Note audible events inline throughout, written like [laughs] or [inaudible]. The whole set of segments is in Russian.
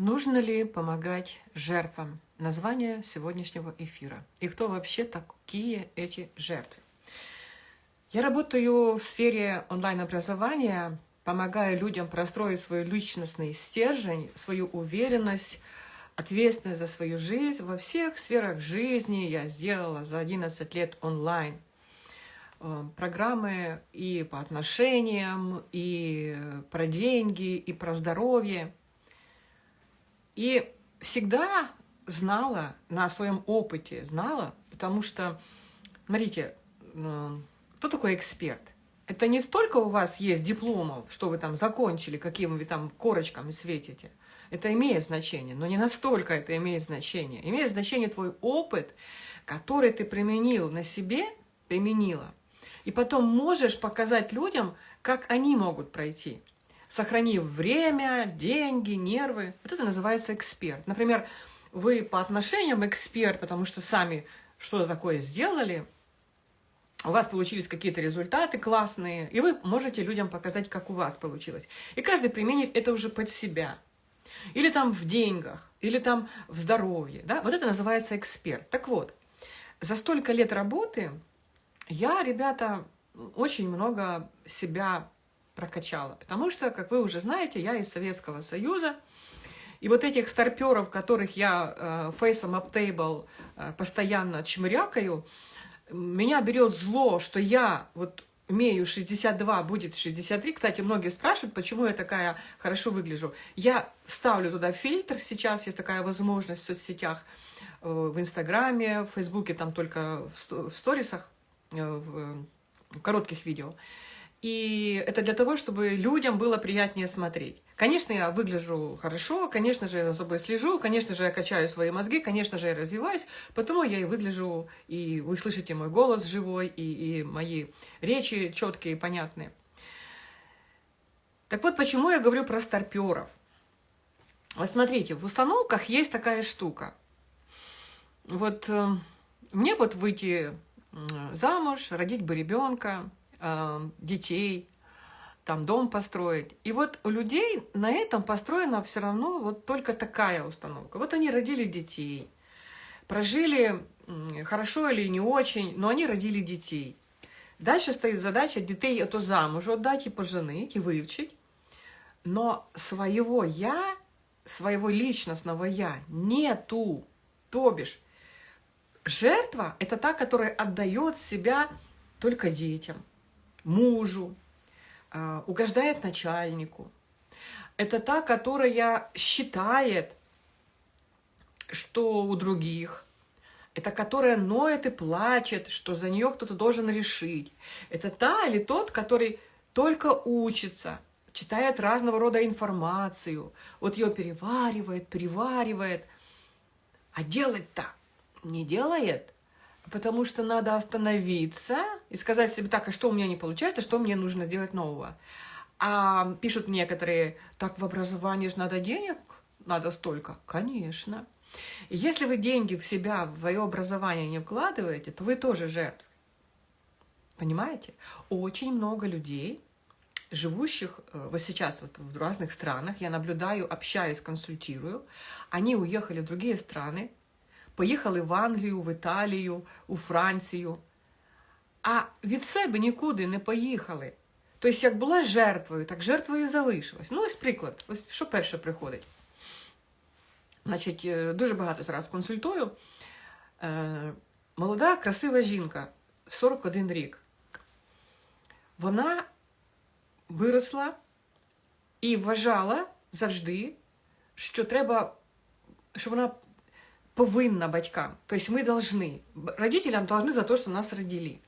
Нужно ли помогать жертвам? Название сегодняшнего эфира. И кто вообще такие эти жертвы? Я работаю в сфере онлайн-образования, помогая людям простроить свой личностный стержень, свою уверенность, ответственность за свою жизнь во всех сферах жизни. Я сделала за 11 лет онлайн э, программы и по отношениям, и про деньги, и про здоровье. И всегда знала на своем опыте, знала, потому что, смотрите, кто такой эксперт? Это не столько у вас есть дипломов, что вы там закончили, каким вы там корочками светите. Это имеет значение, но не настолько это имеет значение. Имеет значение твой опыт, который ты применил на себе, применила. И потом можешь показать людям, как они могут пройти сохранив время, деньги, нервы. Вот это называется эксперт. Например, вы по отношениям эксперт, потому что сами что-то такое сделали, у вас получились какие-то результаты классные, и вы можете людям показать, как у вас получилось. И каждый применит это уже под себя. Или там в деньгах, или там в здоровье. Да? Вот это называется эксперт. Так вот, за столько лет работы я, ребята, очень много себя прокачала. Потому что, как вы уже знаете, я из Советского Союза, и вот этих старперов, которых я э, фейсом аптейбл э, постоянно чмырякаю, меня берет зло, что я вот имею 62, будет 63. Кстати, многие спрашивают, почему я такая хорошо выгляжу. Я ставлю туда фильтр, сейчас есть такая возможность в соцсетях, э, в Инстаграме, в Фейсбуке, там только в сторисах, э, в коротких видео. И это для того, чтобы людям было приятнее смотреть. Конечно, я выгляжу хорошо, конечно же, я за собой слежу, конечно же, я качаю свои мозги, конечно же, я развиваюсь, потому я и выгляжу, и вы слышите мой голос живой, и, и мои речи четкие, понятные. Так вот, почему я говорю про старперов? Вот смотрите, в установках есть такая штука. Вот э, мне вот выйти замуж, родить бы ребенка, детей, там дом построить. И вот у людей на этом построена все равно вот только такая установка. Вот они родили детей, прожили хорошо или не очень, но они родили детей. Дальше стоит задача детей это замуж отдать и поженить, и выучить. Но своего «я», своего личностного «я» нету. То бишь, жертва – это та, которая отдает себя только детям мужу, а, угождает начальнику. Это та, которая считает, что у других. Это которая ноет и плачет, что за нее кто-то должен решить. Это та или тот, который только учится, читает разного рода информацию, вот ее переваривает, переваривает, а делать-то не делает – потому что надо остановиться и сказать себе, так, а что у меня не получается, что мне нужно сделать нового. А пишут некоторые, так, в образовании же надо денег, надо столько. Конечно. Если вы деньги в себя, в свое образование не вкладываете, то вы тоже жертвы. Понимаете? Очень много людей, живущих э, вот сейчас вот в разных странах, я наблюдаю, общаюсь, консультирую, они уехали в другие страны, поїхали в Англію, в Італію, у Францію, а від себе нікуди не поїхали. Тобто, як була жертвою, так жертвою залишилась. Ну, ось приклад, ось що перше приходить. Значить, е, дуже багато зараз консультую. Е, молода, красива жінка, 41 рік. Вона виросла і вважала завжди, що треба, що вона повинна батькам. То есть мы должны, родителям должны за то, что нас родили.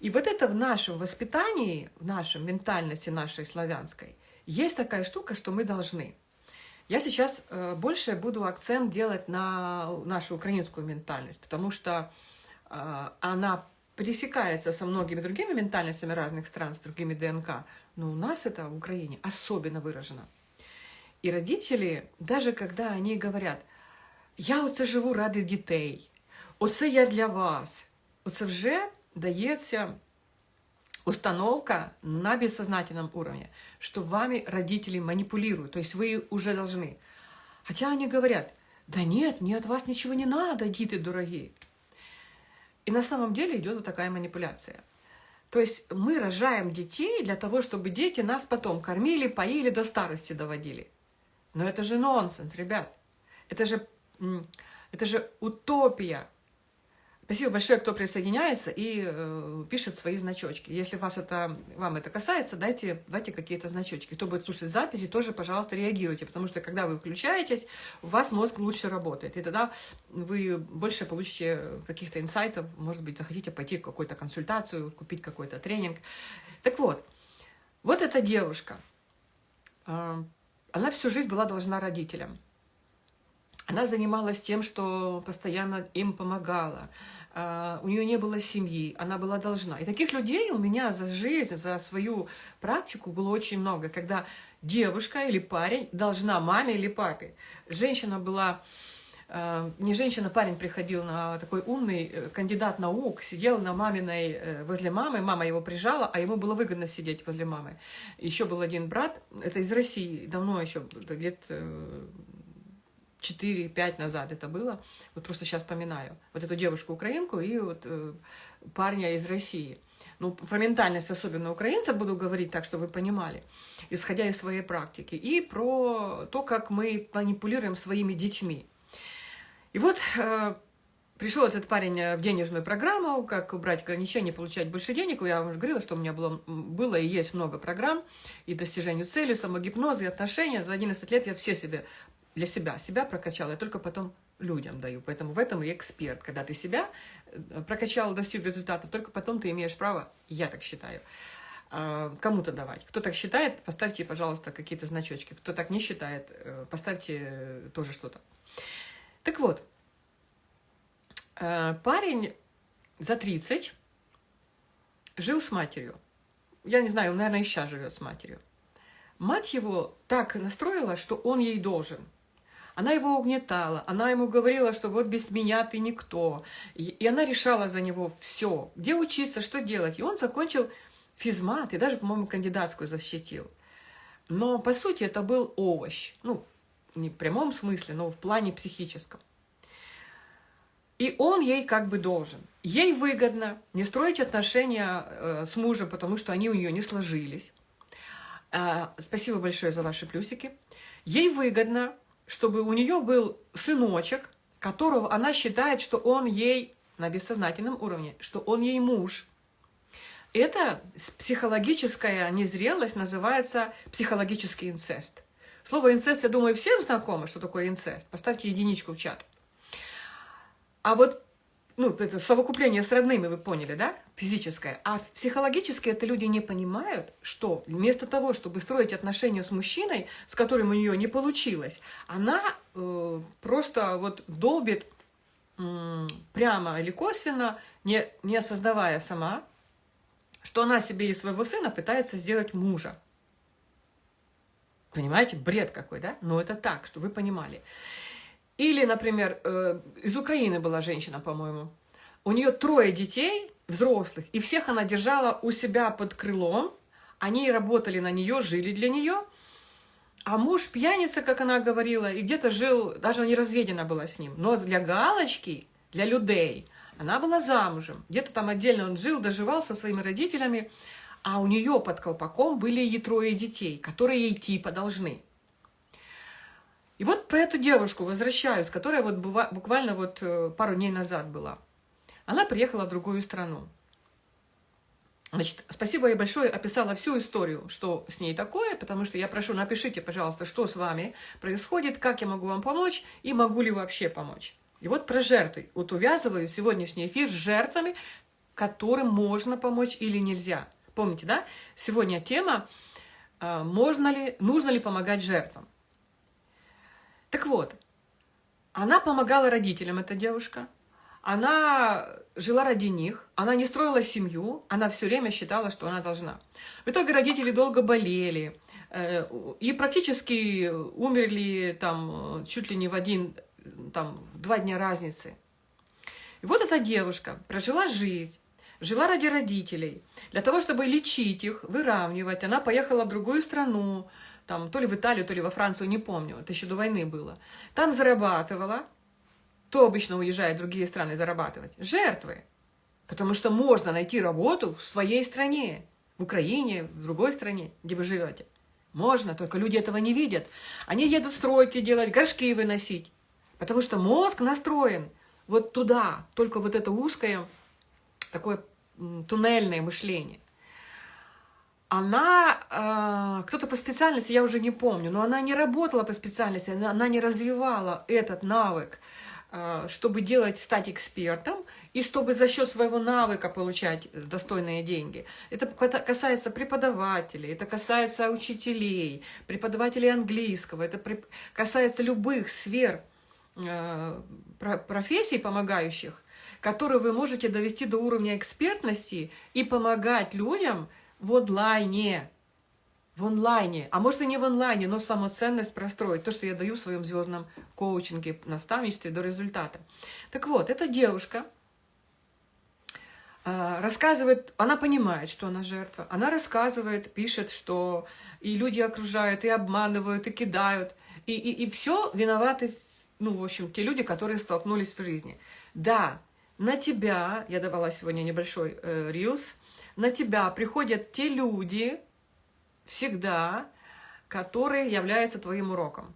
И вот это в нашем воспитании, в нашей ментальности нашей славянской, есть такая штука, что мы должны. Я сейчас э, больше буду акцент делать на нашу украинскую ментальность, потому что э, она пересекается со многими другими ментальностями разных стран, с другими ДНК, но у нас это в Украине особенно выражено. И родители, даже когда они говорят, я оце живу ради дітей, оце я для вас. Оце вже дається установка на бессознательном уровне, что вами родители манипулируют, то есть вы уже должны. Хотя они говорят, да нет, мне от вас ничего не надо, диты дорогие. И на самом деле идет вот такая манипуляция. То есть мы рожаем детей для того, чтобы дети нас потом кормили, поили, до старости доводили. Но это же нонсенс, ребят. Это же, это же утопия. Спасибо большое, кто присоединяется и э, пишет свои значочки. Если вас это, вам это касается, дайте, дайте какие-то значочки. Кто будет слушать записи, тоже, пожалуйста, реагируйте, потому что когда вы включаетесь, у вас мозг лучше работает. И тогда вы больше получите каких-то инсайтов, может быть, захотите пойти в какую-то консультацию, купить какой-то тренинг. Так вот, вот эта девушка, э, она всю жизнь была должна родителям. Она занималась тем, что постоянно им помогала. А, у нее не было семьи, она была должна. И таких людей у меня за жизнь, за свою практику было очень много, когда девушка или парень должна маме или папе. Женщина была, а, не женщина, парень приходил на такой умный э, кандидат наук, сидел на маминой, э, возле мамы, мама его прижала, а ему было выгодно сидеть возле мамы. Еще был один брат, это из России, давно еще, лет э, 4-5 назад это было, вот просто сейчас поминаю, вот эту девушку-украинку и вот э, парня из России. Ну, про ментальность, особенно украинцев, буду говорить так, чтобы вы понимали, исходя из своей практики, и про то, как мы манипулируем своими детьми. И вот э, пришел этот парень в денежную программу, как убрать ограничения, получать больше денег. Я уже говорила, что у меня было, было и есть много программ, и достижению цели, самогипноз, и отношения. За 11 лет я все себе для себя. Себя прокачала, я только потом людям даю. Поэтому в этом и эксперт. Когда ты себя э, прокачал, достиг результата, только потом ты имеешь право, я так считаю, а, кому-то давать. Кто так считает, поставьте, пожалуйста, какие-то значочки. Кто так не считает, э, поставьте э, тоже что-то. Так вот, парень за 30 жил с матерью. Я не знаю, он, наверное, и сейчас живет с матерью. Мать его так настроила, что он ей должен – она его угнетала, она ему говорила, что вот без меня ты никто. И она решала за него все, где учиться, что делать. И он закончил физмат и даже, по-моему, кандидатскую защитил. Но, по сути, это был овощ. Ну, не в прямом смысле, но в плане психическом. И он ей как бы должен. Ей выгодно не строить отношения э, с мужем, потому что они у нее не сложились. Э, спасибо большое за ваши плюсики. Ей выгодно чтобы у нее был сыночек, которого она считает, что он ей на бессознательном уровне, что он ей муж. Это психологическая незрелость называется психологический инцест. Слово инцест, я думаю, всем знакомо, что такое инцест. Поставьте единичку в чат. А вот ну, это совокупление с родными, вы поняли, да, физическое. А психологически это люди не понимают, что вместо того, чтобы строить отношения с мужчиной, с которым у нее не получилось, она э, просто вот долбит э, прямо или косвенно, не, не осознавая сама, что она себе и своего сына пытается сделать мужа. Понимаете, бред какой, да? Но это так, что вы понимали. Или, например, э, из Украины была женщина, по-моему. У нее трое детей, взрослых, и всех она держала у себя под крылом. Они работали на нее, жили для нее. А муж пьяница, как она говорила, и где-то жил, даже не разведена была с ним. Но для галочки, для людей, она была замужем. Где-то там отдельно он жил, доживал со своими родителями. А у нее под колпаком были и трое детей, которые ей типа должны. И вот про эту девушку возвращаюсь, которая вот буквально вот э, пару дней назад была. Она приехала в другую страну. Значит, спасибо ей большое, описала всю историю, что с ней такое, потому что я прошу, напишите, пожалуйста, что с вами происходит, как я могу вам помочь и могу ли вообще помочь. И вот про жертвы. Вот увязываю сегодняшний эфир с жертвами, которым можно помочь или нельзя. Помните, да? Сегодня тема, а, можно ли, нужно ли помогать жертвам. Так вот, она помогала родителям, эта девушка. Она жила ради них, она не строила семью, она все время считала, что она должна. В итоге родители долго болели, э, и практически умерли там чуть ли не в один, там, два дня разницы. И вот эта девушка прожила жизнь, жила ради родителей. Для того, чтобы лечить их, выравнивать, она поехала в другую страну, там, то ли в Италию, то ли во Францию, не помню, это еще до войны было. Там зарабатывала, то обычно уезжает в другие страны зарабатывать. Жертвы. Потому что можно найти работу в своей стране, в Украине, в другой стране, где вы живете. Можно, только люди этого не видят. Они едут стройки делать, горшки выносить. Потому что мозг настроен вот туда, только вот это узкое, такое туннельное мышление. Она, э, кто-то по специальности, я уже не помню, но она не работала по специальности, она, она не развивала этот навык, э, чтобы делать, стать экспертом, и чтобы за счет своего навыка получать достойные деньги. Это касается преподавателей, это касается учителей, преподавателей английского, это касается любых сфер э, профессий помогающих, которые вы можете довести до уровня экспертности и помогать людям в онлайне. В онлайне, а может и не в онлайне, но самоценность простроить, то, что я даю в своем звездном коучинге, наставничестве до результата. Так вот, эта девушка, а, рассказывает, она понимает, что она жертва, она рассказывает, пишет, что и люди окружают, и обманывают, и кидают, и, и, и все виноваты, ну, в общем, те люди, которые столкнулись в жизни. Да, на тебя, я давала сегодня небольшой э, рилс, на тебя приходят те люди всегда, которые являются твоим уроком.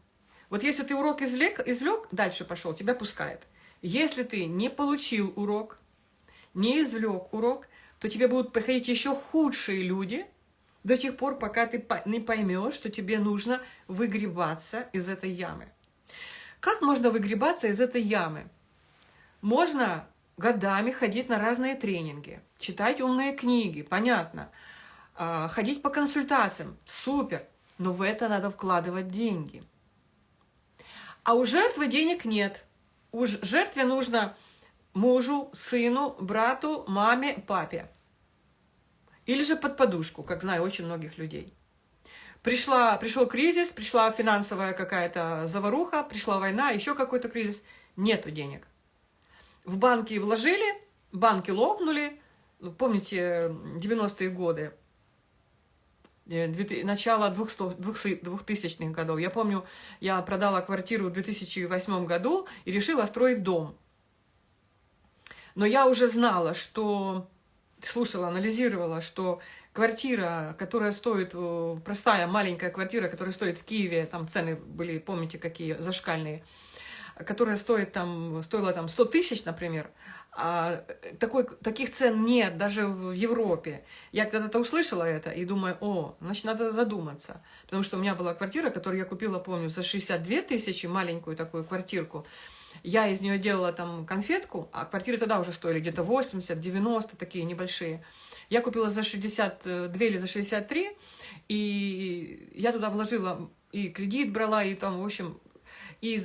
Вот если ты урок извлек, извлек дальше пошел, тебя пускает. Если ты не получил урок, не извлек урок, то тебе будут приходить еще худшие люди до тех пор, пока ты не поймешь, что тебе нужно выгребаться из этой ямы. Как можно выгребаться из этой ямы? Можно годами ходить на разные тренинги, читать умные книги, понятно, а, ходить по консультациям, супер, но в это надо вкладывать деньги. А у жертвы денег нет. У жертве нужно мужу, сыну, брату, маме, папе. Или же под подушку, как знаю очень многих людей. Пришла, пришел кризис, пришла финансовая какая-то заваруха, пришла война, еще какой-то кризис. Нету денег. В банки вложили, банки лопнули. Ну, помните 90-е годы, э, начало 2000-х годов. Я помню, я продала квартиру в 2008 году и решила строить дом. Но я уже знала, что, слушала, анализировала, что квартира, которая стоит, э, простая маленькая квартира, которая стоит в Киеве, там цены были, помните, какие зашкальные, которая стоит там, стоила там 100 тысяч, например, а такой, таких цен нет даже в Европе. Я когда-то услышала это и думаю, о, значит, надо задуматься. Потому что у меня была квартира, которую я купила, помню, за 62 тысячи, маленькую такую квартирку. Я из нее делала там конфетку, а квартиры тогда уже стоили где-то 80, 90, такие небольшие. Я купила за 62 или за 63, и я туда вложила и кредит брала, и там, в общем, и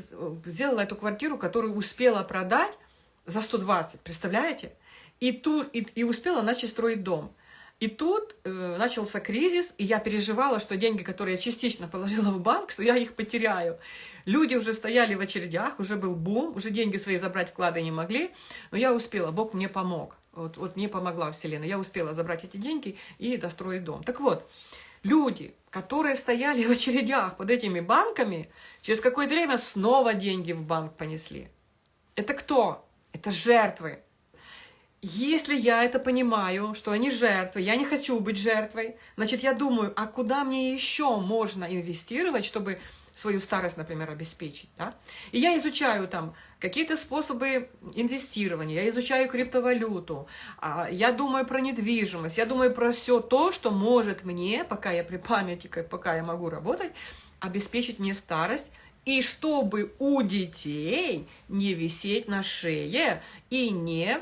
сделала эту квартиру, которую успела продать за 120, представляете? И, тут, и, и успела начать строить дом. И тут э, начался кризис, и я переживала, что деньги, которые я частично положила в банк, что я их потеряю. Люди уже стояли в очередях, уже был бум, уже деньги свои забрать вклады не могли, но я успела, Бог мне помог. Вот, вот мне помогла Вселенная. Я успела забрать эти деньги и достроить дом. Так вот, люди, которые стояли [laughs] в очередях под этими банками, через какое-то время снова деньги в банк понесли. Это кто? Это жертвы. Если я это понимаю, что они жертвы, я не хочу быть жертвой, значит, я думаю, а куда мне еще можно инвестировать, чтобы свою старость, например, обеспечить. Да? И я изучаю там какие-то способы инвестирования, я изучаю криптовалюту, а, я думаю про недвижимость, я думаю про все то, что может мне, пока я при памяти, пока я могу работать, обеспечить мне старость, и чтобы у детей не висеть на шее и не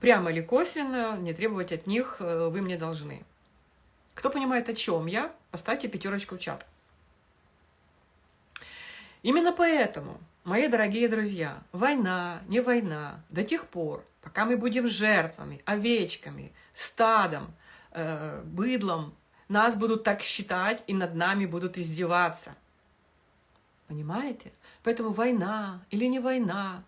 прямо или косвенно не требовать от них э, «вы мне должны». Кто понимает, о чем я, поставьте пятерочку в чат. Именно поэтому, мои дорогие друзья, война, не война, до тех пор, пока мы будем жертвами, овечками, стадом, э, быдлом, нас будут так считать и над нами будут издеваться. Понимаете? Поэтому война или не война,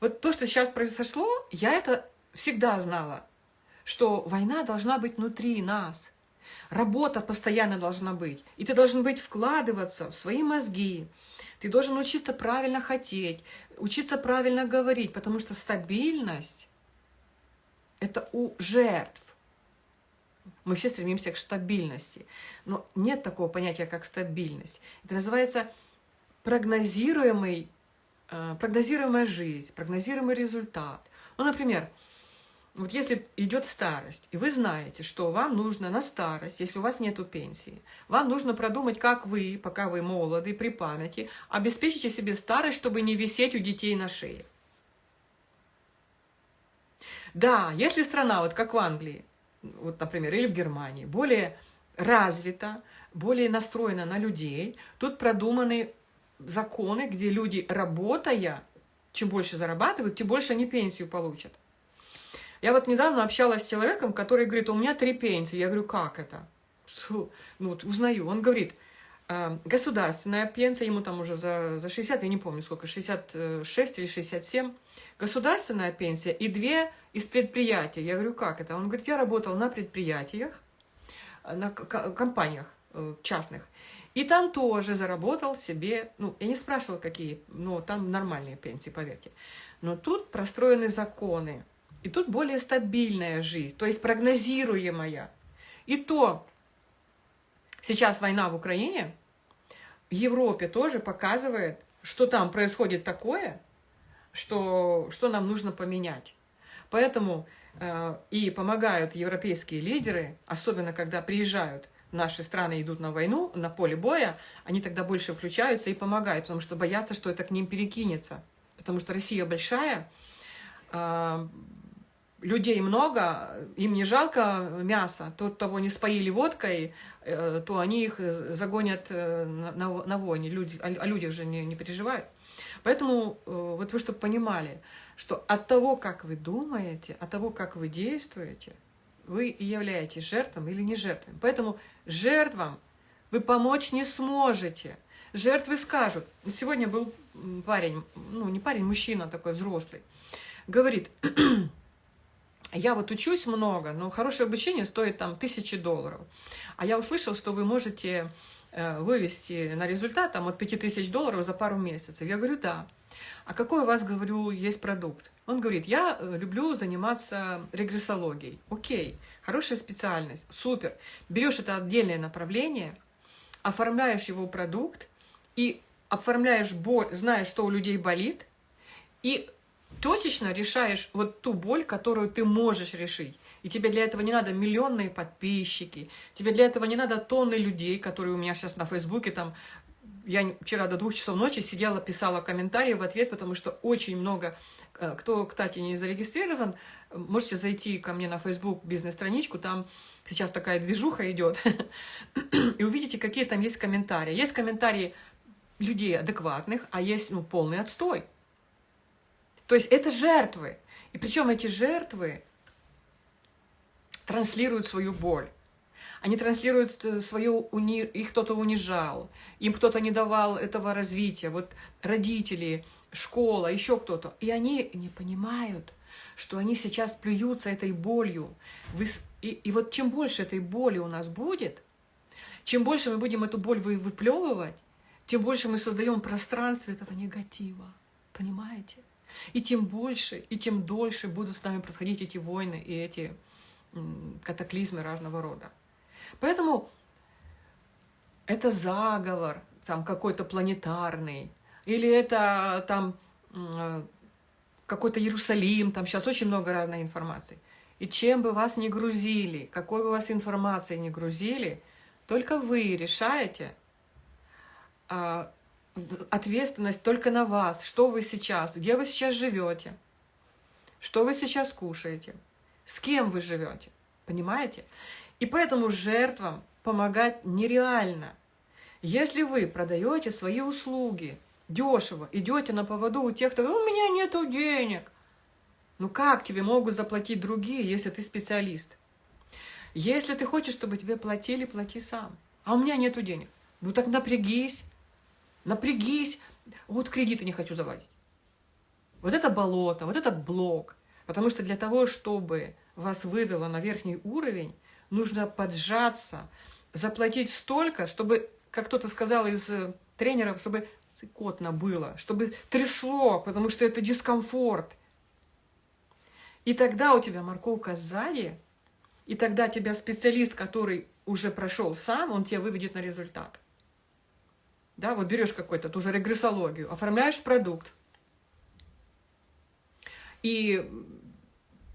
Вот то, что сейчас произошло, я это всегда знала, что война должна быть внутри нас. Работа постоянно должна быть. И ты должен быть вкладываться в свои мозги. Ты должен учиться правильно хотеть, учиться правильно говорить, потому что стабильность – это у жертв. Мы все стремимся к стабильности. Но нет такого понятия, как стабильность. Это называется прогнозируемый, э, прогнозируемая жизнь, прогнозируемый результат. Ну, например, вот если идет старость, и вы знаете, что вам нужно на старость, если у вас нет пенсии, вам нужно продумать, как вы, пока вы молоды, при памяти, обеспечите себе старость, чтобы не висеть у детей на шее. Да, если страна, вот как в Англии, вот, например, или в Германии, более развита, более настроена на людей, тут продуманы законы, где люди, работая, чем больше зарабатывают, тем больше они пенсию получат. Я вот недавно общалась с человеком, который говорит, у меня три пенсии. Я говорю, как это? Ну, вот узнаю. Он говорит, «Э, государственная пенсия, ему там уже за, за 60, я не помню сколько, 66 или 67, государственная пенсия и две из предприятия. Я говорю, как это? Он говорит, я работал на предприятиях, на компаниях э, частных, и там тоже заработал себе, ну, я не спрашивала, какие, но там нормальные пенсии, поверьте. Но тут простроены законы, и тут более стабильная жизнь, то есть прогнозируемая. И то сейчас война в Украине, в Европе тоже показывает, что там происходит такое, что, что нам нужно поменять. Поэтому э, и помогают европейские лидеры, особенно когда приезжают наши страны идут на войну, на поле боя, они тогда больше включаются и помогают, потому что боятся, что это к ним перекинется. Потому что Россия большая, э, людей много, им не жалко мяса, тот, того не споили водкой, э, то они их загонят э, на, на войне, люди, о людях же не, не переживают. Поэтому э, вот вы чтобы понимали, что от того, как вы думаете, от того, как вы действуете, вы и являетесь жертвом или не жертвой. Поэтому жертвам вы помочь не сможете. Жертвы скажут. Сегодня был парень, ну не парень, мужчина такой взрослый, говорит, [clears throat] я вот учусь много, но хорошее обучение стоит там тысячи долларов. А я услышал, что вы можете э, вывести на результат там, от 5000 долларов за пару месяцев. Я говорю, да. А какой у вас, говорю, есть продукт? Он говорит, я э, люблю заниматься регрессологией. Окей, хорошая специальность, супер. Берешь это отдельное направление, оформляешь его продукт и оформляешь боль, знаешь, что у людей болит, и точечно решаешь вот ту боль, которую ты можешь решить. И тебе для этого не надо миллионные подписчики, тебе для этого не надо тонны людей, которые у меня сейчас на Фейсбуке, там, я вчера до двух часов ночи сидела, писала комментарии в ответ, потому что очень много, э, кто, кстати, не зарегистрирован, можете зайти ко мне на Facebook бизнес-страничку, там сейчас такая движуха идет, [coughs] и увидите, какие там есть комментарии. Есть комментарии людей адекватных, а есть ну, полный отстой. То есть это жертвы. И причем эти жертвы транслируют свою боль. Они транслируют э, свою, уни... их кто-то унижал, им кто-то не давал этого развития, вот родители, школа, еще кто-то. И они не понимают, что они сейчас плюются этой болью. И, и вот чем больше этой боли у нас будет, чем больше мы будем эту боль выплевывать, тем больше мы создаем пространство этого негатива. Понимаете? И тем больше, и тем дольше будут с нами происходить эти войны и эти катаклизмы разного рода. Поэтому это заговор там какой-то планетарный, или это там какой-то Иерусалим, там сейчас очень много разной информации. И чем бы вас ни грузили, какой бы вас информации ни грузили, только вы решаете, а, ответственность только на вас, что вы сейчас, где вы сейчас живете, что вы сейчас кушаете, с кем вы живете, понимаете? И поэтому жертвам помогать нереально. Если вы продаете свои услуги дешево, идете на поводу у тех, кто у меня нету денег, ну как тебе могут заплатить другие, если ты специалист? Если ты хочешь, чтобы тебе платили, плати сам. А у меня нету денег. Ну так напрягись, Напрягись. Вот кредиты не хочу заводить. вот это болото, вот это блок. Потому что для того, чтобы вас вывело на верхний уровень, нужно поджаться, заплатить столько, чтобы, как кто-то сказал из э, тренеров, чтобы цикотно было, чтобы трясло, потому что это дискомфорт. И тогда у тебя морковка сзади, и тогда тебя специалист, который уже прошел сам, он тебя выведет на результат. Да, вот берешь какой-то, ту же регрессологию, оформляешь продукт, и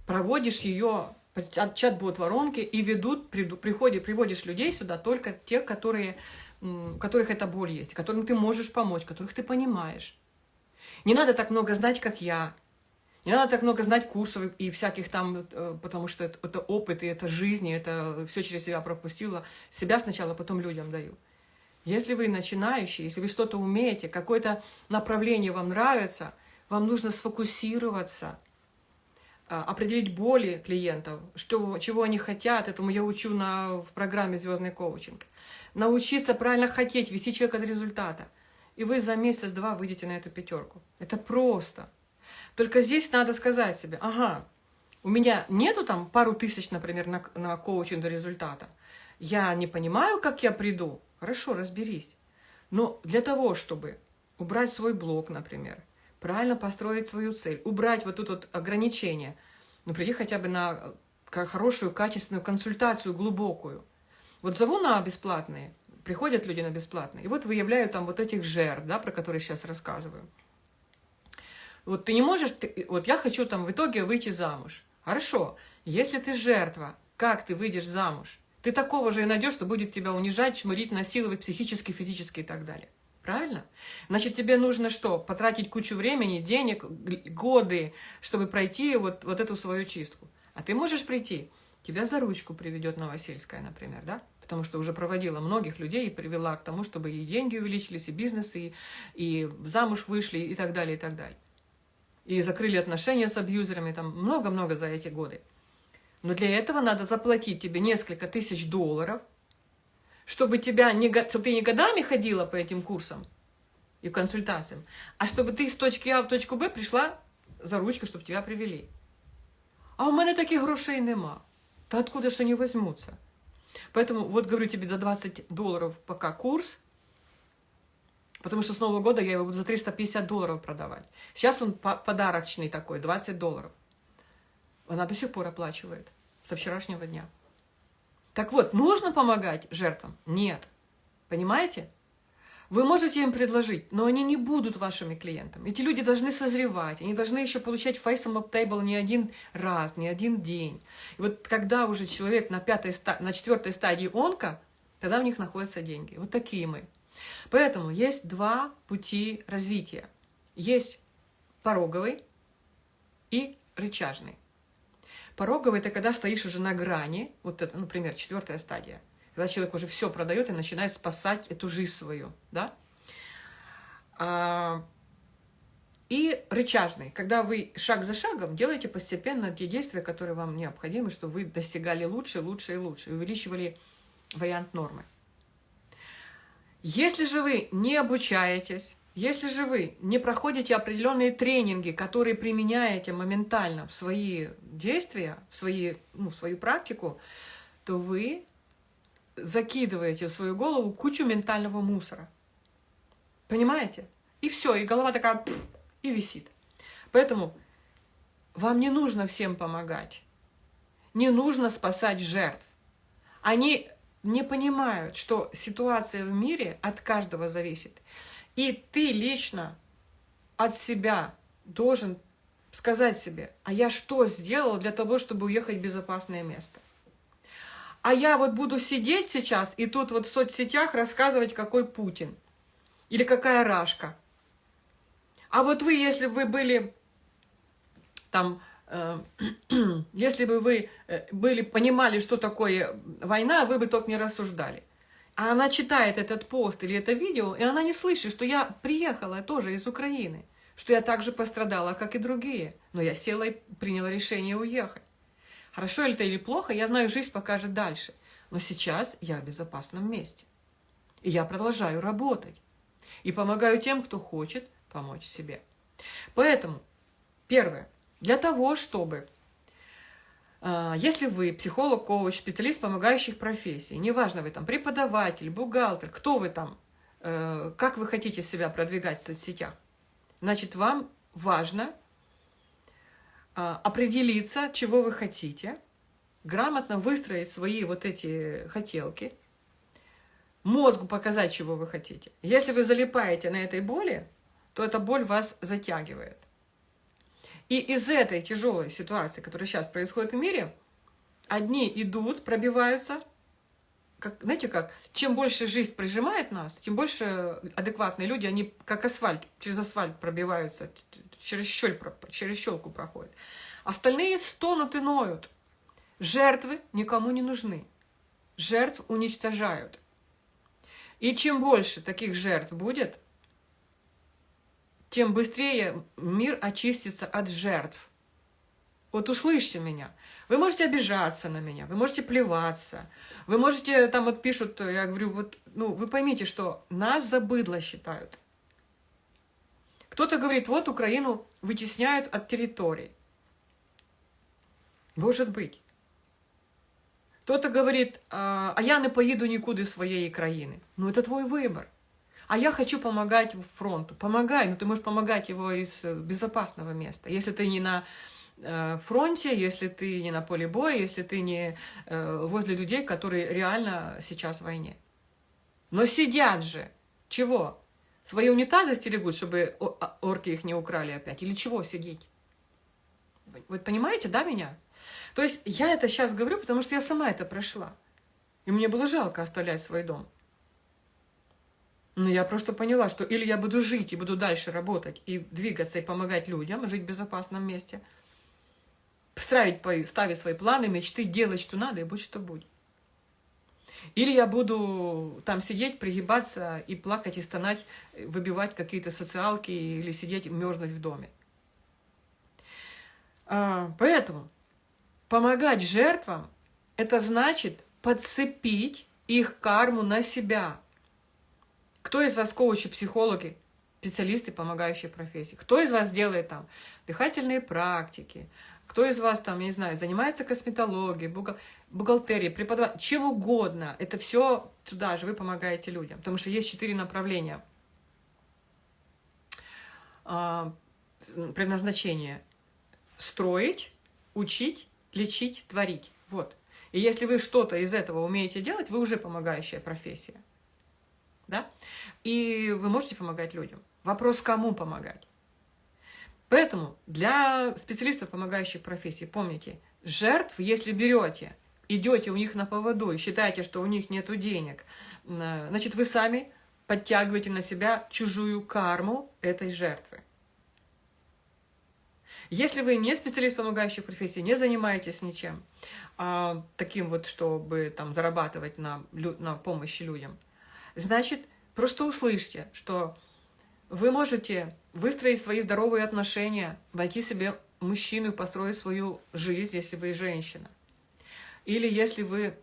проводишь ее от чат-бот воронки и ведут, приходи, приводишь людей сюда только тех, которые, у которых эта боль есть, которым ты можешь помочь, которых ты понимаешь. Не надо так много знать, как я. Не надо так много знать курсов и всяких там, э, потому что это, это опыт, и это жизнь, и это все через себя пропустила. Себя сначала, потом людям даю. Если вы начинающий, если вы что-то умеете, какое-то направление вам нравится, вам нужно сфокусироваться – а, определить боли клиентов, что, чего они хотят. Этому я учу на, в программе «Звездный коучинг». Научиться правильно хотеть, вести человека до результата. И вы за месяц-два выйдете на эту пятерку. Это просто. Только здесь надо сказать себе, ага, у меня нету там пару тысяч, например, на, на коучинг до результата. Я не понимаю, как я приду. Хорошо, разберись. Но для того, чтобы убрать свой блок, например, правильно построить свою цель, убрать вот тут вот ограничения, ну, приди хотя бы на э, хорошую, качественную консультацию, глубокую. Вот зову на бесплатные, приходят люди на бесплатные, и вот выявляю там вот этих жертв, да, про которые сейчас рассказываю. Вот ты не можешь, ты, вот я хочу там в итоге выйти замуж. Хорошо, если ты жертва, как ты выйдешь замуж? Ты такого же и найдешь, что будет тебя унижать, чмырить, насиловать психически, физически и так далее. Правильно? Значит, тебе нужно что? Потратить кучу времени, денег, годы, чтобы пройти вот, вот эту свою чистку. А ты можешь прийти, тебя за ручку приведет Новосельская, например, да? Потому что уже проводила многих людей и привела к тому, чтобы и деньги увеличились, и бизнес, и, и замуж вышли, и так далее, и так далее. И закрыли отношения с абьюзерами, там много-много за эти годы. Но для этого надо заплатить тебе несколько тысяч долларов – чтобы, тебя не, чтобы ты не годами ходила по этим курсам и консультациям, а чтобы ты с точки А в точку Б пришла за ручку, чтобы тебя привели. А у меня таких грошей нема. то откуда же они возьмутся? Поэтому вот говорю тебе за 20 долларов пока курс, потому что с Нового года я его буду за 350 долларов продавать. Сейчас он подарочный такой, 20 долларов. Она до сих пор оплачивает со вчерашнего дня. Так вот, нужно помогать жертвам? Нет. Понимаете? Вы можете им предложить, но они не будут вашими клиентами. Эти люди должны созревать, они должны еще получать face up table не один раз, не один день. И вот когда уже человек на, пятой, на четвертой стадии онка, тогда у них находятся деньги. Вот такие мы. Поэтому есть два пути развития. Есть пороговый и рычажный. Пороговый – это когда стоишь уже на грани, вот это, например, четвертая стадия, когда человек уже все продает и начинает спасать эту жизнь свою, да? А, и рычажный, когда вы шаг за шагом делаете постепенно те действия, которые вам необходимы, чтобы вы достигали лучше, лучше и лучше, и увеличивали вариант нормы. Если же вы не обучаетесь, если же вы не проходите определенные тренинги, которые применяете моментально в свои действия, в, свои, ну, в свою практику, то вы закидываете в свою голову кучу ментального мусора. Понимаете? И все, и голова такая и висит. Поэтому вам не нужно всем помогать. Не нужно спасать жертв. Они не понимают, что ситуация в мире от каждого зависит. И ты лично от себя должен сказать себе, а я что сделал для того, чтобы уехать в безопасное место? А я вот буду сидеть сейчас и тут вот в соцсетях рассказывать, какой Путин или какая Рашка. А вот вы, если бы вы были там, э, [clears throat] если бы вы э, были, понимали, что такое война, вы бы только не рассуждали. А она читает этот пост или это видео, и она не слышит, что я приехала тоже из Украины, что я также пострадала, как и другие. Но я села и приняла решение уехать. Хорошо это или плохо, я знаю, жизнь покажет дальше. Но сейчас я в безопасном месте. И я продолжаю работать. И помогаю тем, кто хочет помочь себе. Поэтому Первое. Для того, чтобы, если вы психолог, коуч, специалист помогающих профессий, неважно, вы там преподаватель, бухгалтер, кто вы там, э, как вы хотите себя продвигать в соцсетях, значит, вам важно э, определиться, чего вы хотите, грамотно выстроить свои вот эти хотелки, мозгу показать, чего вы хотите. Если вы залипаете на этой боли, то эта боль вас затягивает. И из этой тяжелой ситуации, которая сейчас происходит в мире, одни идут, пробиваются, как, знаете как, чем больше жизнь прижимает нас, тем больше адекватные люди, они как асфальт, через асфальт пробиваются, через, щель, через щелку проходят. Остальные стонут и ноют. Жертвы никому не нужны. Жертв уничтожают. И чем больше таких жертв будет, тем быстрее мир очистится от жертв. Вот услышьте меня. Вы можете обижаться на меня, вы можете плеваться, вы можете, там вот пишут, я говорю, вот, ну, вы поймите, что нас за быдло считают. Кто-то говорит, вот Украину вытесняют от территорий. Может быть. Кто-то говорит, а, а я не поеду нікуди своей країни. Ну, это твой выбор. А я хочу помогать фронту. Помогай, но ты можешь помогать его из безопасного места. Если ты не на э, фронте, если ты не на поле боя, если ты не э, возле людей, которые реально сейчас в войне. Но сидят же. Чего? Свои унитазы стерегут, чтобы а, орки их не украли опять? Или чего сидеть? Вы понимаете, да, меня? То есть я это сейчас говорю, потому что я сама это прошла. И мне было жалко оставлять свой дом. Но я просто поняла, что или я буду жить и буду дальше работать, и двигаться, и помогать людям, жить в безопасном месте, ставить, ставить свои планы, мечты, делать, что надо, и будь что будет. Или я буду там сидеть, пригибаться и плакать, и стонать, выбивать какие-то социалки, или сидеть, мерзнуть в доме. А, поэтому Помогать жертвам – это значит подцепить их карму на себя. Кто из вас коучи, психологи, специалисты, помогающие профессии? Кто из вас делает там дыхательные практики? Кто из вас там, не знаю, занимается косметологией, бухгалтерией, преподаванием, чем угодно. Это все туда же, вы помогаете людям. Потому что есть четыре направления а, предназначения. Строить, учить, лечить, творить. Вот. И если вы что-то из этого умеете делать, вы уже помогающая профессия. Да? И вы можете помогать людям. Вопрос, кому помогать. Поэтому для специалистов, помогающих профессии, помните, жертв, если берете, идете у них на поводу и считаете, что у них нет денег, значит, вы сами подтягиваете на себя чужую карму этой жертвы. Если вы не специалист помогающей профессии, не занимаетесь ничем, а, таким вот, чтобы там зарабатывать на, на помощи людям, значит, просто услышьте, что вы можете выстроить свои здоровые отношения, найти себе мужчину и построить свою жизнь, если вы женщина. Или если вы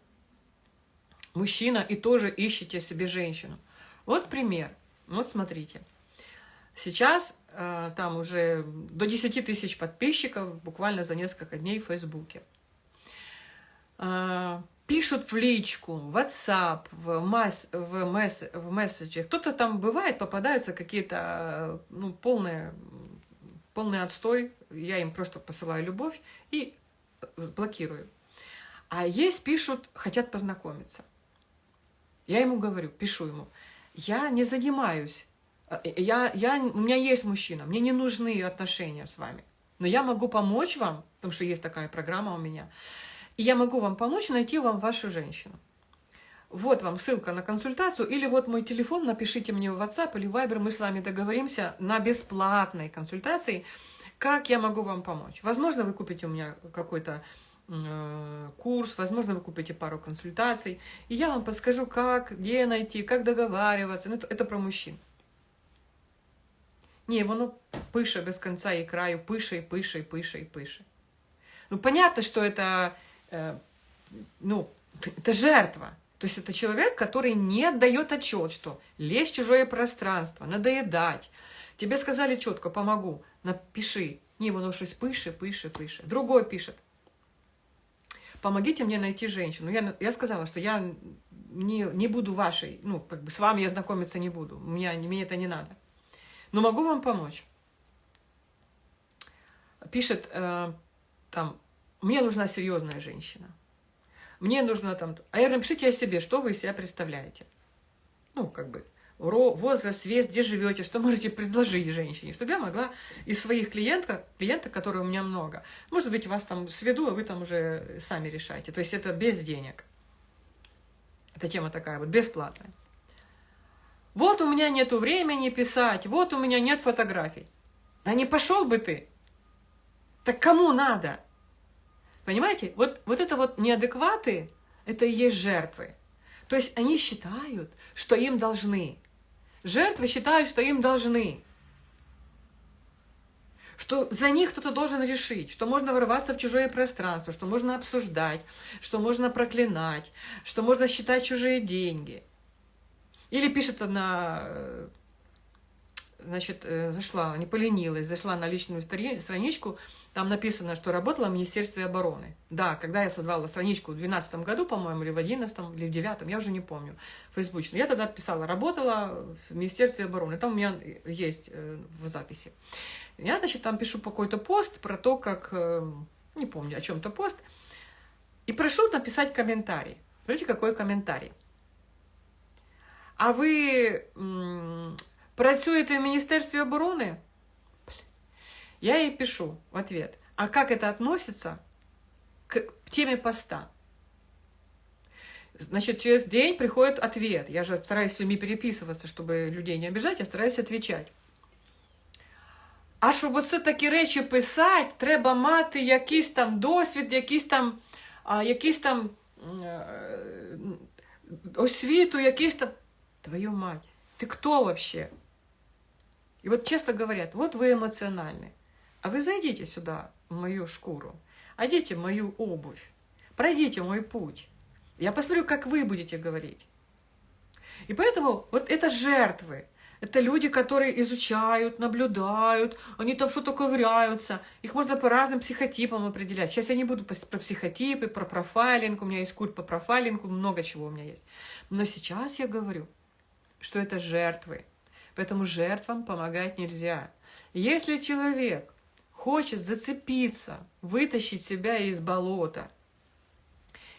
мужчина и тоже ищете себе женщину. Вот пример. Вот смотрите. Сейчас э, там уже до 10 тысяч подписчиков буквально за несколько дней в Фейсбуке. Э, пишут в личку, в WhatsApp, в, масс, в, месс, в месседжах. Кто-то там бывает, попадаются какие-то ну, полные, полный отстой. Я им просто посылаю любовь и блокирую. А есть пишут, хотят познакомиться. Я ему говорю, пишу ему, я не занимаюсь Э, я, я, у меня есть мужчина, мне не нужны отношения с вами. Но я могу помочь вам, потому что есть такая программа у меня, и я могу вам помочь найти вам вашу женщину. Вот вам ссылка на консультацию, или вот мой телефон, напишите мне в WhatsApp или Viber, мы с вами договоримся на бесплатной консультации, как я могу вам помочь. Возможно, вы купите у меня какой-то э, курс, возможно, вы купите пару консультаций, и я вам подскажу, как, где найти, как договариваться. Ну, это, это про мужчин. Ні, воно пише без конца и краю, пише, и пише, и пише, и пише. Ну, понятно, что это, ну, это жертва. То есть это человек, который не отдает отчет, что лезть в чужое пространство, надоедать. Тебе сказали четко, помогу, напиши, Ні, воно щось пише, пише, пише. Другой пишет. Помогите мне найти женщину. Я, я сказала, что я не, не буду вашей, ну, как бы с вами я знакомиться не буду. Мне, мне это не надо. Но могу вам помочь. Пишет э, там, мне нужна серьезная женщина. Мне нужно там... А я напишите о себе, что вы из себя представляете. Ну, как бы, возраст, вес, где живете, что можете предложить женщине, чтобы я могла из своих клиентов, клиентов, которые у меня много, может быть, вас там сведу, а вы там уже сами решаете. То есть это без денег. Эта тема такая вот, бесплатная. Вот у меня нету времени писать, вот у меня нет фотографий. Да не пошел бы ты. Так кому надо? Понимаете? Вот, вот это вот неадекваты, это и есть жертвы. То есть они считают, что им должны. Жертвы считают, что им должны. Что за них кто-то должен решить, что можно вырываться в чужое пространство, что можно обсуждать, что можно проклинать, что можно считать чужие деньги. Или пишет одна, э, значит, э, зашла, не поленилась, зашла на личную страничку, там написано, что работала в Министерстве обороны. Да, когда я создавала страничку в 2012 году, по-моему, или в 2011, или в 2009, я уже не помню, фейсбучно. Я тогда писала, работала в Министерстве обороны. Там у меня есть э, в записи. Я, значит, там пишу какой-то пост про то, как, э, не помню, о чем-то пост, и прошу написать комментарий. Смотрите, какой комментарий. А ви працюєте в Міністерстві оборони? Я ей пишу в ответ, а как это относится к теме поста? Значит, через день приходит ответ. Я же стараюсь с людьми переписываться, чтобы людей не обижать, я стараюсь отвечать. А щоб оце такі речі писати, треба мати якийсь там досвід, якийсь там, а, якийсь там освіту, якийсь там. Твою мать, ты кто вообще? И вот честно говорят, вот вы эмоциональны. А вы зайдите сюда, в мою шкуру, оденьте мою обувь, пройдите мой путь. Я посмотрю, как вы будете говорить. И поэтому вот это жертвы, это люди, которые изучают, наблюдают, они там что-то ковыряются. Их можно по разным психотипам определять. Сейчас я не буду про психотипы, про профайлинг. У меня есть курс по профайлингу, много чего у меня есть. Но сейчас я говорю, что это жертвы. Поэтому жертвам помогать нельзя. Если человек хочет зацепиться, вытащить себя из болота.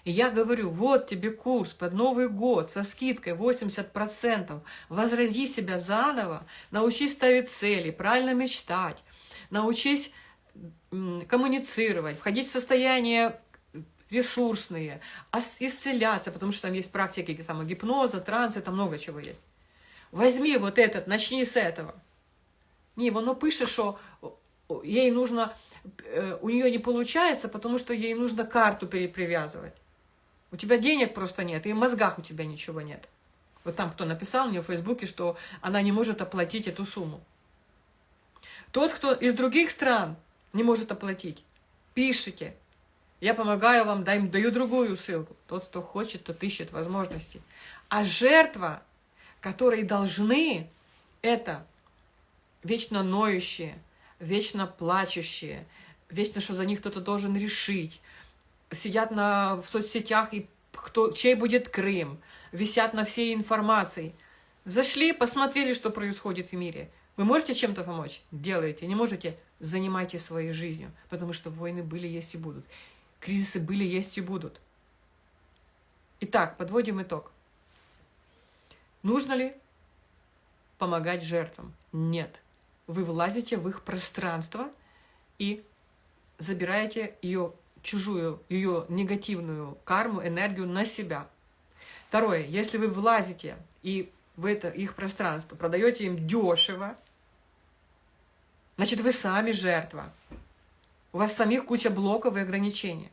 И я говорю, вот тебе курс под Новый год со скидкой 80%, возроди себя заново, научись ставить цели, правильно мечтать, научись коммуницировать, входить в состояние ресурсные, исцеляться, потому что там есть практики самогипноза, транса, там много чего есть. Возьми вот этот, начни с этого. Не, воно пише, що ей нужно, э, у нее не получается, потому что ей нужно карту перепривязывать. У тебя денег просто нет, и в мозгах у тебя ничего нет. Вот там кто написал мне в Фейсбуке, что она не может оплатить эту сумму. Тот, кто из других стран не может оплатить, пишите. Я помогаю вам, даю другую ссылку. Тот, кто хочет, тот ищет возможности. А жертва, которые должны, это вечно ноющие, вечно плачущие, вечно, что за них кто-то должен решить, сидят на, в соцсетях, и кто, чей будет Крым, висят на всей информации. Зашли, посмотрели, что происходит в мире. Вы можете чем-то помочь? Делайте. Не можете? Занимайтесь своей жизнью, потому что войны были, есть и будут. Кризисы были, есть и будут. Итак, подводим итог. Нужно ли помогать жертвам? Нет вы влазите в их пространство и забираете ее чужую, ее негативную карму, энергию на себя. Второе, если вы влазите и в это их пространство продаете им дешево, значит, вы сами жертва. У вас самих куча блоков и ограничений.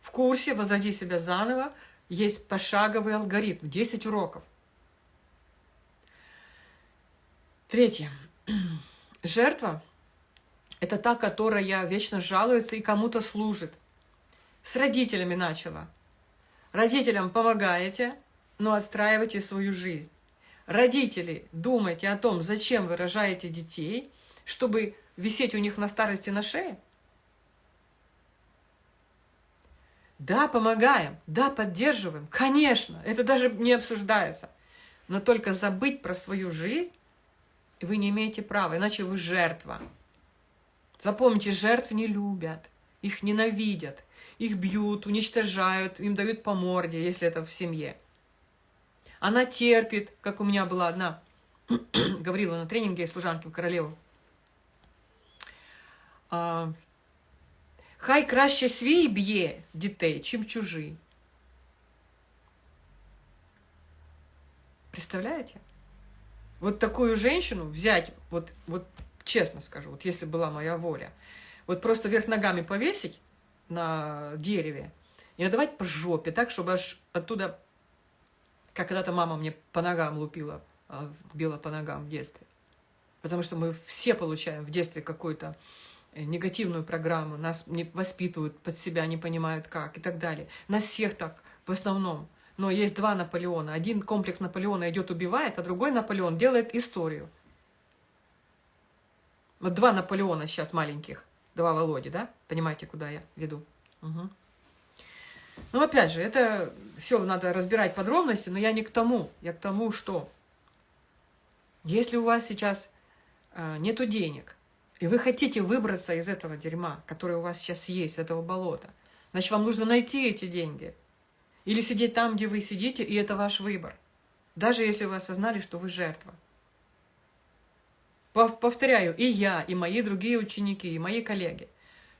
В курсе «Возроди себя заново» есть пошаговый алгоритм, 10 уроков. Третье. [clears throat] Жертва – это та, которая вечно жалуется и кому-то служит. С родителями начала. Родителям помогаете, но отстраивайте свою жизнь. Родители, думайте о том, зачем вы рожаете детей, чтобы висеть у них на старости на шее? Да, помогаем, да, поддерживаем, конечно, это даже не обсуждается. Но только забыть про свою жизнь вы не имеете права, иначе вы жертва. Запомните, жертв не любят, их ненавидят, их бьют, уничтожают, им дают по морде, если это в семье. Она терпит, как у меня была одна, [clears throat] говорила на тренинге служанки в королеву. А, Хай краще свій б'є дітей, чим чужий. Представляете? Вот такую женщину взять, вот, вот честно скажу, вот если была моя воля, вот просто вверх ногами повесить на дереве и надавать по жопе, так, чтобы аж оттуда, как когда-то мама мне по ногам лупила, а, била по ногам в детстве. Потому что мы все получаем в детстве какую-то э, негативную программу, нас не воспитывают под себя, не понимают как и так далее. Нас всех так в основном. Но есть два Наполеона. Один комплекс Наполеона идет убивает, а другой Наполеон делает историю. Вот два Наполеона сейчас маленьких, два Володи, да? Понимаете, куда я веду? Угу. Ну, опять же, это все надо разбирать подробности, но я не к тому. Я к тому, что если у вас сейчас э, нету денег, и вы хотите выбраться из этого дерьма, которое у вас сейчас есть, этого болота, значит, вам нужно найти эти деньги. Или сидеть там, где вы сидите, и это ваш выбор. Даже если вы осознали, что вы жертва. Повторяю, и я, и мои другие ученики, и мои коллеги,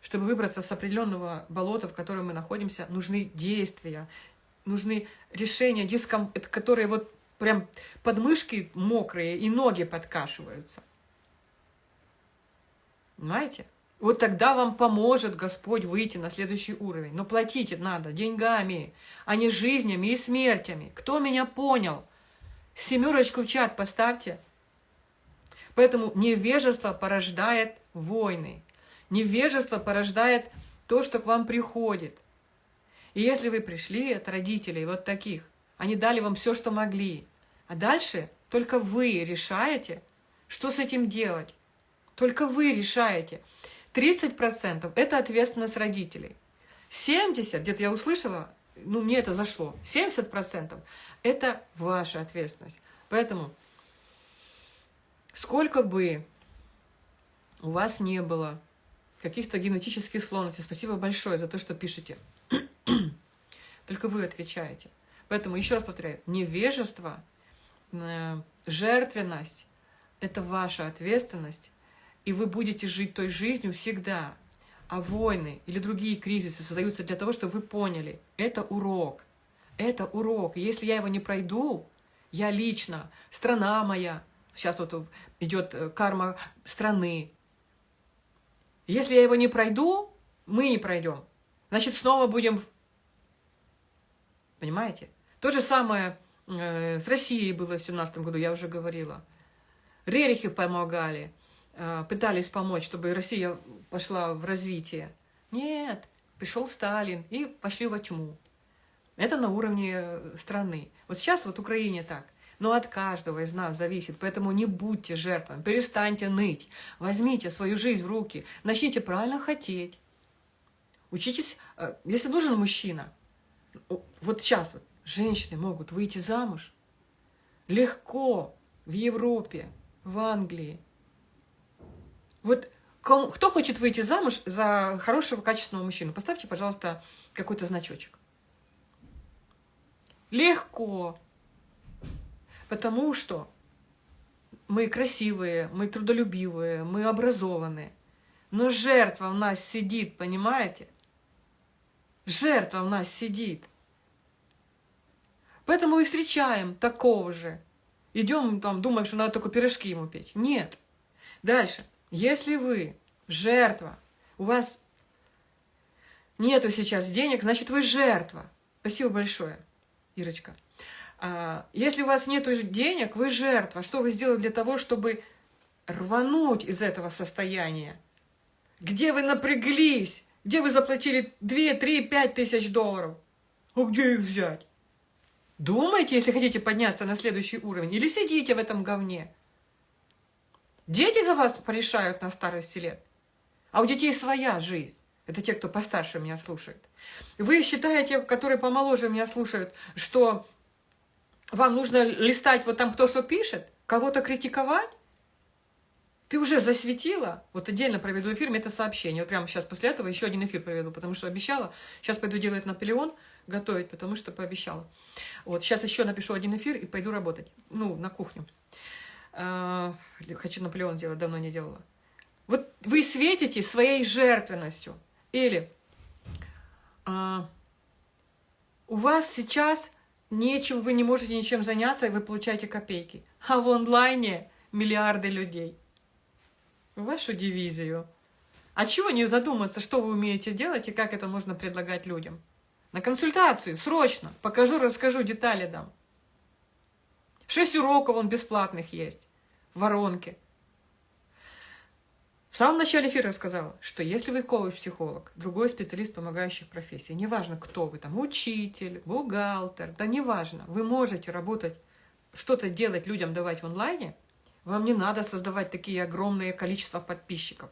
чтобы выбраться с определенного болота, в котором мы находимся, нужны действия, нужны решения, диском... которые вот прям подмышки мокрые и ноги подкашиваются. Понимаете? Вот тогда вам поможет Господь выйти на следующий уровень. Но платить надо деньгами, а не жизнями и смертями. Кто меня понял? Семерочку в чат поставьте. Поэтому невежество порождает войны. Невежество порождает то, что к вам приходит. И если вы пришли от родителей вот таких, они дали вам все, что могли. А дальше только вы решаете, что с этим делать. Только вы решаете. 30% это ответственность родителей. 70%, где-то я услышала, ну мне это зашло, 70% это ваша ответственность. Поэтому Сколько бы у вас не было каких-то генетических склонностей, спасибо большое за то, что пишете. [clears throat] Только вы отвечаете. Поэтому, еще раз повторяю, невежество, э, жертвенность – это ваша ответственность, и вы будете жить той жизнью всегда. А войны или другие кризисы создаются для того, чтобы вы поняли, это урок. Это урок. Если я его не пройду, я лично, страна моя, Сейчас вот идет э, карма страны. Если я его не пройду, мы не пройдем. Значит, снова будем... Понимаете? То же самое э, с Россией было в семнадцатом году, я уже говорила. Рерихи помогали, пытались помочь, чтобы Россия пошла в развитие. Нет, пришел Сталин и пошли во тьму. Это на уровне страны. Вот сейчас вот Украине так – но от каждого из нас зависит. Поэтому не будьте жертвами, перестаньте ныть. Возьмите свою жизнь в руки, начните правильно хотеть. Учитесь, э, если нужен мужчина, вот сейчас вот женщины могут выйти замуж легко в Европе, в Англии. Вот кто хочет выйти замуж за хорошего, качественного мужчину, поставьте, пожалуйста, какой-то значочек. Легко. Потому что мы красивые, мы трудолюбивые, мы образованные. Но жертва в нас сидит, понимаете? Жертва в нас сидит. Поэтому и встречаем такого же. Идем, там, думаем, что надо только пирожки ему печь. Нет. Дальше. Если вы жертва, у вас нету сейчас денег, значит, вы жертва. Спасибо большое, Ирочка. А, если у вас нет денег, вы жертва. Что вы сделали для того, чтобы рвануть из этого состояния? Где вы напряглись? Где вы заплатили 2, 3, 5 тысяч долларов? А где их взять? Думайте, если хотите подняться на следующий уровень, или сидите в этом говне. Дети за вас порешают на старости лет. А у детей своя жизнь. Это те, кто постарше меня слушает. Вы считаете, которые помоложе меня слушают, что вам нужно листать вот там кто что пишет, кого-то критиковать? Ты уже засветила, вот отдельно проведу эфир, это сообщение. Вот прямо сейчас после этого еще один эфир проведу, потому что обещала. Сейчас пойду делать Наполеон, готовить, потому что пообещала. Вот сейчас еще напишу один эфир и пойду работать. Ну, на кухню. А, хочу Наполеон сделать, давно не делала. Вот вы светите своей жертвенностью. Или а, у вас сейчас нечем, вы не можете ничем заняться, и вы получаете копейки. А в онлайне миллиарды людей. Вашу дивизию. А чего не задуматься, что вы умеете делать и как это можно предлагать людям? На консультацию, срочно. Покажу, расскажу, детали дам. Шесть уроков он бесплатных есть в воронке. В самом начале эфира я сказала, что если вы коуч-психолог, другой специалист помогающих профессий, неважно, кто вы там, учитель, бухгалтер, да неважно, вы можете работать, что-то делать людям давать в онлайне, вам не надо создавать такие огромные количества подписчиков.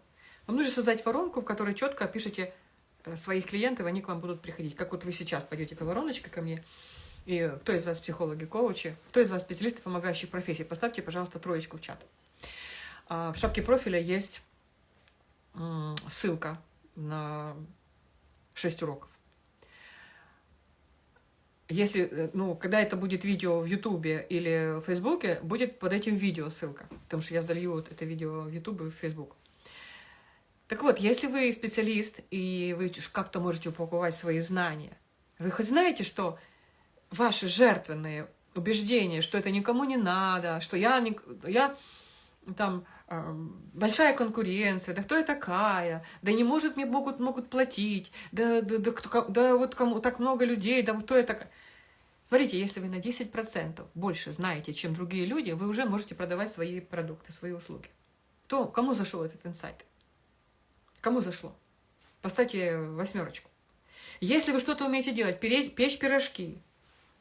Вам нужно создать воронку, в которой четко опишите э, своих клиентов, они к вам будут приходить. Как вот вы сейчас пойдете по вороночке ко мне, и кто из вас психологи, коучи, кто из вас специалисты помогающих профессий, поставьте, пожалуйста, троечку в чат. А, в шапке профиля есть ссылка на 6 уроков. Если, э, ну, когда это будет видео в Ютубе или в Фейсбуке, будет под этим видео ссылка, потому что я залью вот это видео в Ютуб и в Фейсбук. Так вот, если вы специалист, и вы как-то можете упаковать свои знания, вы хоть знаете, что ваши жертвенные убеждения, что это никому не надо, что я, я там большая конкуренция, да кто я такая, да не может мне могут, могут платить, да, да, да, кто, да вот кому так много людей, да кто я такая. Смотрите, если вы на 10% больше знаете, чем другие люди, вы уже можете продавать свои продукты, свои услуги. То, кому зашел этот инсайт? Кому зашло? Поставьте восьмерочку. Если вы что-то умеете делать, печь пирожки,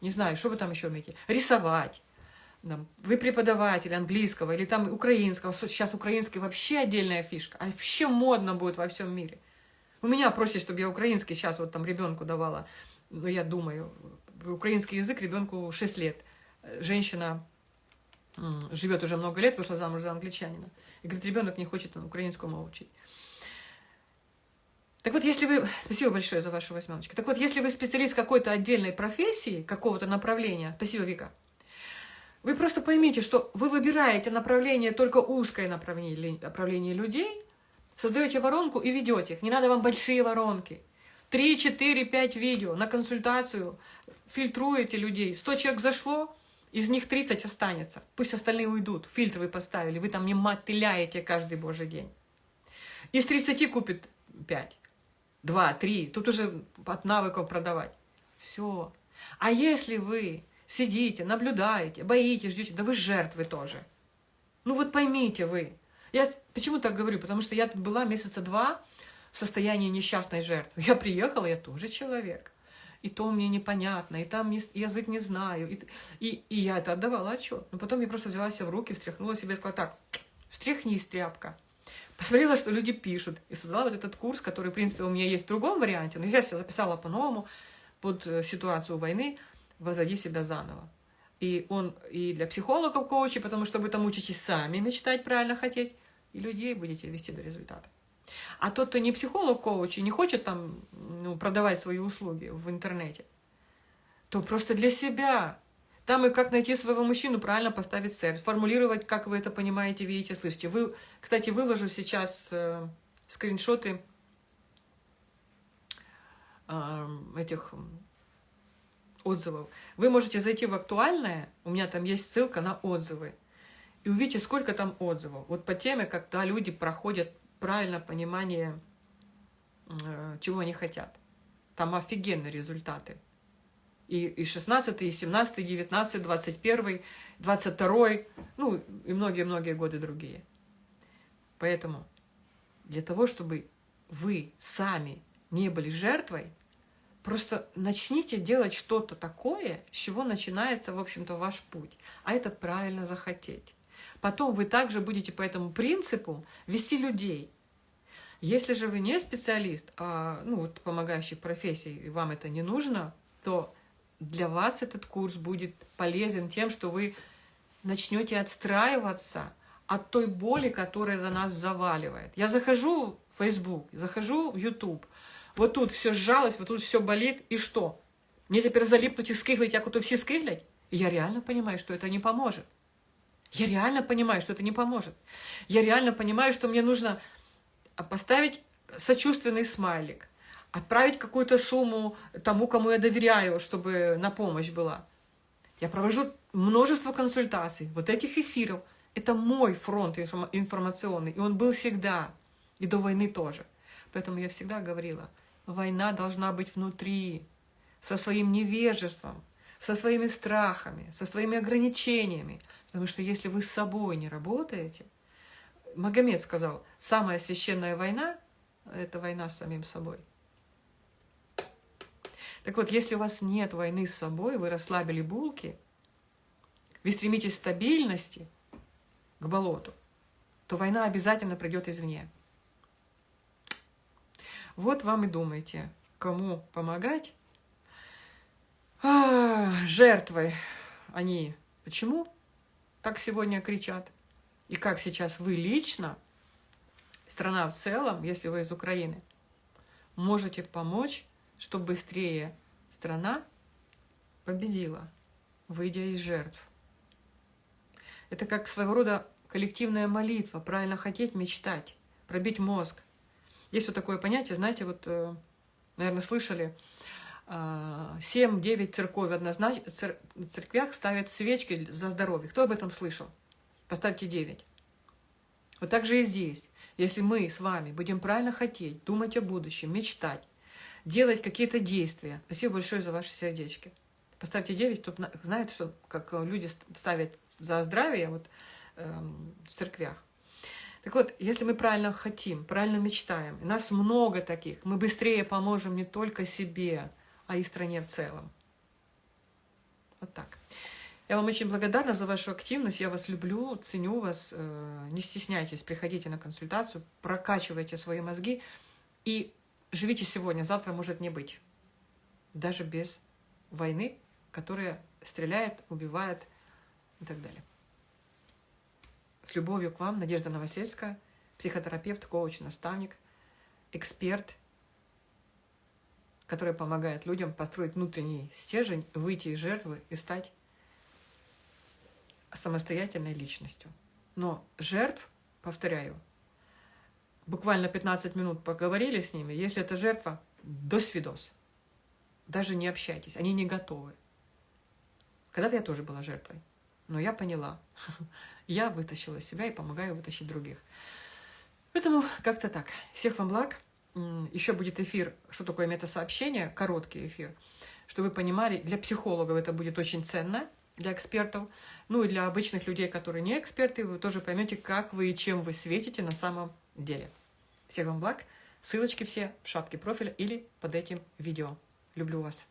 не знаю, что вы там еще умеете, рисовать, вы преподаватель английского или там украинского, сейчас украинский вообще отдельная фишка, а вообще модно будет во всем мире. У меня просят, чтобы я украинский сейчас вот там ребенку давала, ну я думаю, украинский язык ребенку 6 лет. Женщина живет уже много лет, вышла замуж за англичанина. И говорит, ребенок не хочет украинскому учить. Так вот, если вы... Спасибо большое за вашу восьмерочку. Так вот, если вы специалист какой-то отдельной профессии, какого-то направления... Спасибо, Вика. Вы просто поймите, что вы выбираете направление, только узкое направление, направление людей, создаете воронку и ведете их. Не надо вам большие воронки. Три, четыре, пять видео на консультацию, фильтруете людей. Сто человек зашло, из них 30 останется. Пусть остальные уйдут. Фильтр вы поставили, вы там не мотыляете каждый божий день. Из 30 купит 5, 2, 3. Тут уже от навыков продавать. Все. А если вы сидите, наблюдаете, боитесь, ждете, да вы жертвы тоже. Ну вот поймите вы. Я почему так говорю? Потому что я тут была месяца два в состоянии несчастной жертвы. Я приехала, я тоже человек. И то мне непонятно, и там язык не знаю. И, и, и я это отдавала отчет. Но потом я просто взяла себя в руки, встряхнула себя и сказала, так, встряхнись, тряпка. Посмотрела, что люди пишут. И создала вот этот курс, который, в принципе, у меня есть в другом варианте. Но я сейчас записала по-новому под э, ситуацию войны возводи себя заново. И он и для психологов коучи, потому что вы там учитесь сами мечтать, правильно хотеть, и людей будете вести до результата. А тот, кто не психолог коуч и не хочет там ну, продавать свои услуги в интернете, то просто для себя. Там и как найти своего мужчину, правильно поставить цель, формулировать, как вы это понимаете, видите, слышите. Вы, кстати, выложу сейчас э, скриншоты э, этих отзывов. Вы можете зайти в актуальное, у меня там есть ссылка на отзывы, и увидите, сколько там отзывов. Вот по теме, когда люди проходят правильно понимание, э, чего они хотят. Там офигенные результаты. И, и 16, и 17, и 19, 21, 22, ну и многие-многие годы другие. Поэтому для того, чтобы вы сами не были жертвой, Просто начните делать что-то такое, с чего начинается, в общем-то, ваш путь. А это правильно захотеть. потом вы также будете по этому принципу вести людей. Если же вы не специалист, а ну, вот, помогающий профессии, и вам это не нужно, то для вас этот курс будет полезен тем, что вы начнете отстраиваться от той боли, которая за нас заваливает. Я захожу в Facebook, захожу в YouTube, вот тут все сжалось, вот тут все болит, и что? Мне теперь залипнуть и скиглить, як ото все скиглять? я реально понимаю, что это не поможет. Я реально понимаю, что это не поможет. Я реально понимаю, что мне нужно поставить сочувственный смайлик, отправить какую-то сумму тому, кому я доверяю, чтобы на помощь была. Я провожу множество консультаций, вот этих эфиров. Это мой фронт информационный, и он был всегда, и до войны тоже. Поэтому я всегда говорила, война должна быть внутри, со своим невежеством, со своими страхами, со своими ограничениями. Потому что если вы с собой не работаете, Магомед сказал, самая священная война – это война с самим собой. Так вот, если у вас нет войны с собой, вы расслабили булки, вы стремитесь к стабильности, к болоту, то война обязательно придет извне. Вот вам и думайте, кому помогать. А, жертвы они. Почему так сегодня кричат? И как сейчас вы лично, страна в целом, если вы из Украины, можете помочь, чтобы быстрее страна победила, выйдя из жертв. Это как своего рода коллективная молитва, правильно хотеть, мечтать, пробить мозг. Есть вот такое понятие, знаете, вот, э, наверное, слышали, 7-9 церковь однозначно, церквях ставят свечки за здоровье. Кто об этом слышал? Поставьте 9. Вот так же и здесь. Если мы с вами будем правильно хотеть, думать о будущем, мечтать, делать какие-то действия. Спасибо большое за ваши сердечки. Поставьте 9, кто знает, что как люди ставят за здравие вот, эм, в церквях. Так вот, если мы правильно хотим, правильно мечтаем, и нас много таких, мы быстрее поможем не только себе, а и стране в целом. Вот так. Я вам очень благодарна за вашу активность, я вас люблю, ценю вас. Э, не стесняйтесь, приходите на консультацию, прокачивайте свои мозги и живите сегодня, завтра может не быть. Даже без войны, которая стреляет, убивает и так далее. С любовью к вам, Надежда Новосельская, психотерапевт, коуч, наставник, эксперт, который помогает людям построить внутренний стержень, выйти из жертвы и стать самостоятельной личностью. Но жертв, повторяю, буквально 15 минут поговорили с ними, если это жертва, до свидос. Даже не общайтесь, они не готовы. Когда-то я тоже была жертвой, но я поняла. [laughs] Я вытащила себя и помогаю вытащить других. Поэтому как-то так. Всех вам благ. Еще будет эфир, что такое метасообщение, короткий эфир, что вы понимали, для психологов это будет очень ценно, для экспертов. Ну и для обычных людей, которые не эксперты, вы тоже поймете, как вы и чем вы светите на самом деле. Всех вам благ. Ссылочки все в шапке профиля или под этим видео. Люблю вас.